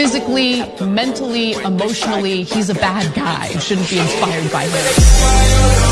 physically, mentally, emotionally, he's a bad guy. Shouldn't be inspired by him.